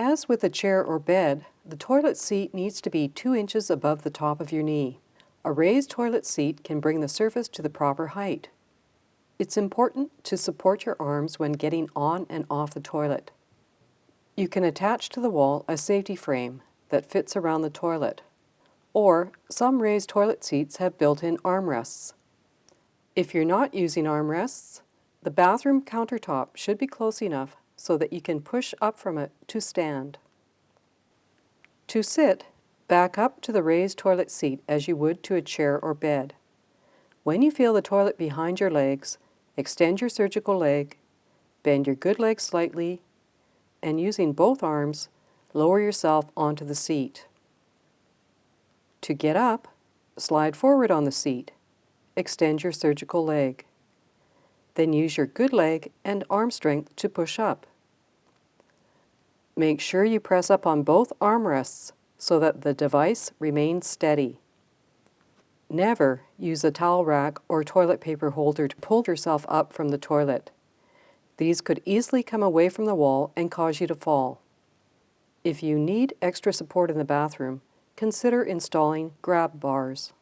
As with a chair or bed, the toilet seat needs to be 2 inches above the top of your knee. A raised toilet seat can bring the surface to the proper height. It's important to support your arms when getting on and off the toilet. You can attach to the wall a safety frame that fits around the toilet, or some raised toilet seats have built-in armrests. If you're not using armrests, the bathroom countertop should be close enough so that you can push up from it to stand. To sit, back up to the raised toilet seat as you would to a chair or bed. When you feel the toilet behind your legs, extend your surgical leg, bend your good leg slightly, and using both arms, lower yourself onto the seat. To get up, slide forward on the seat. Extend your surgical leg. Then use your good leg and arm strength to push up. Make sure you press up on both armrests so that the device remains steady. Never use a towel rack or toilet paper holder to pull yourself up from the toilet. These could easily come away from the wall and cause you to fall. If you need extra support in the bathroom, consider installing grab bars.